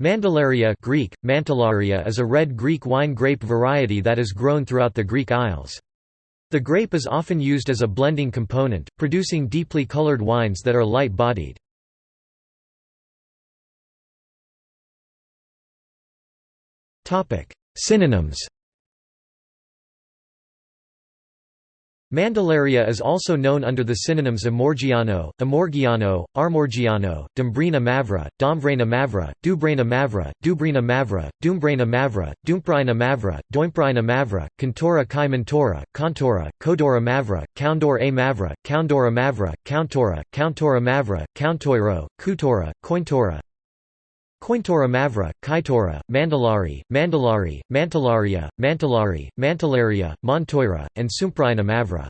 Mandilaria Greek, Mantillaria is a red Greek wine grape variety that is grown throughout the Greek Isles. The grape is often used as a blending component, producing deeply colored wines that are light-bodied. Synonyms Mandilaria is also known under the synonyms Amorgiano, Amorgiano, Armorgiano, Dombrina mavra, Domvrena mavra, Dubrena mavra, Dubrina mavra, Dumbrena mavra, Dumprina mavra, Doimprina mavra, Cantora kai mentora, Contora, Codora mavra, Coundor a mavra, Coundora mavra, Countora, Countora mavra, Countoiro, Kutora, Cointora, Cointora mavra, Kaitora, Mandalari, Mandalari, Mantillaria, Mantillari, Mantillaria, Montoira, and Sumpraina mavra.